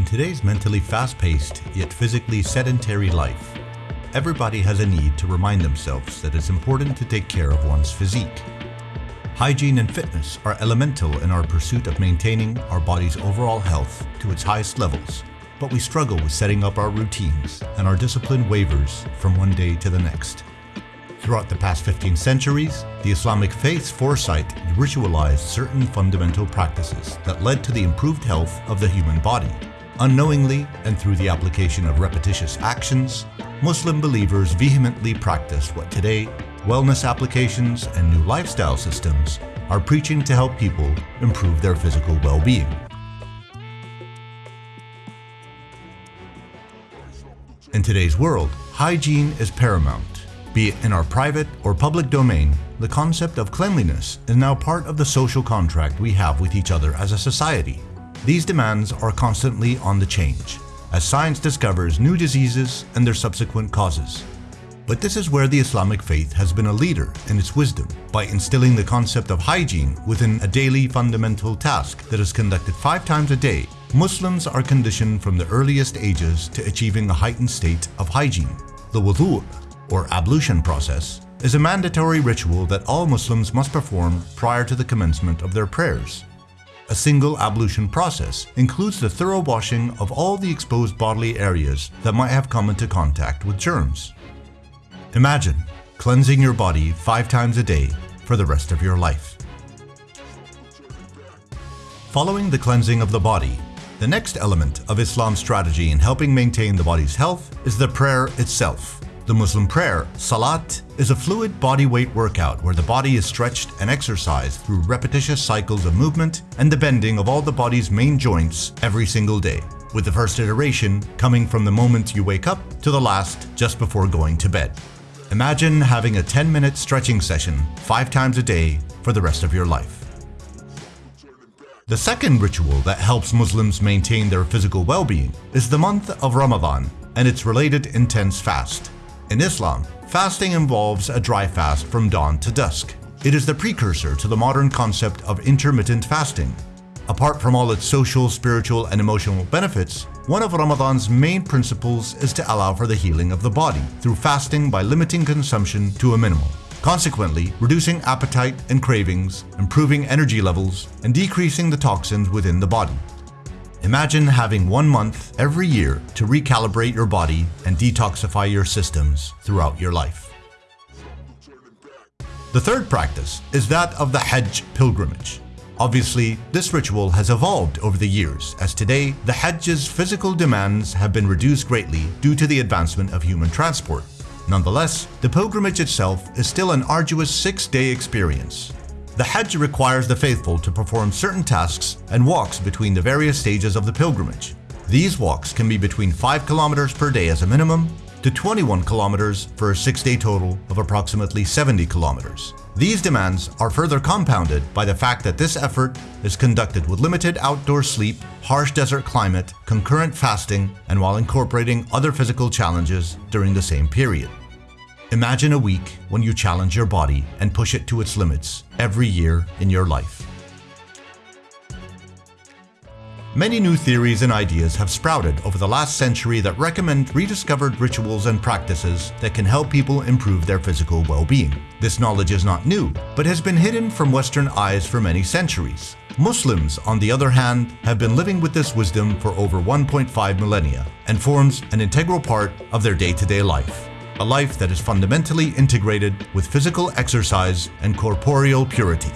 In today's mentally fast-paced yet physically sedentary life, everybody has a need to remind themselves that it's important to take care of one's physique. Hygiene and fitness are elemental in our pursuit of maintaining our body's overall health to its highest levels, but we struggle with setting up our routines and our discipline wavers from one day to the next. Throughout the past 15 centuries, the Islamic faith's foresight ritualized certain fundamental practices that led to the improved health of the human body. Unknowingly and through the application of repetitious actions, Muslim believers vehemently practiced what today wellness applications and new lifestyle systems are preaching to help people improve their physical well-being. In today's world, hygiene is paramount. Be it in our private or public domain, the concept of cleanliness is now part of the social contract we have with each other as a society. These demands are constantly on the change, as science discovers new diseases and their subsequent causes. But this is where the Islamic faith has been a leader in its wisdom by instilling the concept of hygiene within a daily fundamental task that is conducted five times a day. Muslims are conditioned from the earliest ages to achieving a heightened state of hygiene. The wudu, or ablution process, is a mandatory ritual that all Muslims must perform prior to the commencement of their prayers. A single ablution process includes the thorough washing of all the exposed bodily areas that might have come into contact with germs. Imagine cleansing your body five times a day for the rest of your life. Following the cleansing of the body, the next element of Islam's strategy in helping maintain the body's health is the prayer itself. The Muslim prayer, Salat, is a fluid body weight workout where the body is stretched and exercised through repetitious cycles of movement and the bending of all the body's main joints every single day, with the first iteration coming from the moment you wake up to the last just before going to bed. Imagine having a 10-minute stretching session five times a day for the rest of your life. The second ritual that helps Muslims maintain their physical well-being is the month of Ramadan and its related intense fast. In Islam, fasting involves a dry fast from dawn to dusk. It is the precursor to the modern concept of intermittent fasting, Apart from all its social, spiritual, and emotional benefits, one of Ramadan's main principles is to allow for the healing of the body through fasting by limiting consumption to a minimum. Consequently, reducing appetite and cravings, improving energy levels, and decreasing the toxins within the body. Imagine having one month every year to recalibrate your body and detoxify your systems throughout your life. The third practice is that of the Hajj pilgrimage. Obviously, this ritual has evolved over the years, as today the Hajj's physical demands have been reduced greatly due to the advancement of human transport. Nonetheless, the pilgrimage itself is still an arduous six-day experience. The Hajj requires the faithful to perform certain tasks and walks between the various stages of the pilgrimage. These walks can be between 5 kilometers per day as a minimum to 21 kilometers for a six-day total of approximately 70 kilometers. These demands are further compounded by the fact that this effort is conducted with limited outdoor sleep, harsh desert climate, concurrent fasting, and while incorporating other physical challenges during the same period. Imagine a week when you challenge your body and push it to its limits every year in your life. Many new theories and ideas have sprouted over the last century that recommend rediscovered rituals and practices that can help people improve their physical well-being. This knowledge is not new, but has been hidden from Western eyes for many centuries. Muslims, on the other hand, have been living with this wisdom for over 1.5 millennia and forms an integral part of their day-to-day -day life. A life that is fundamentally integrated with physical exercise and corporeal purity.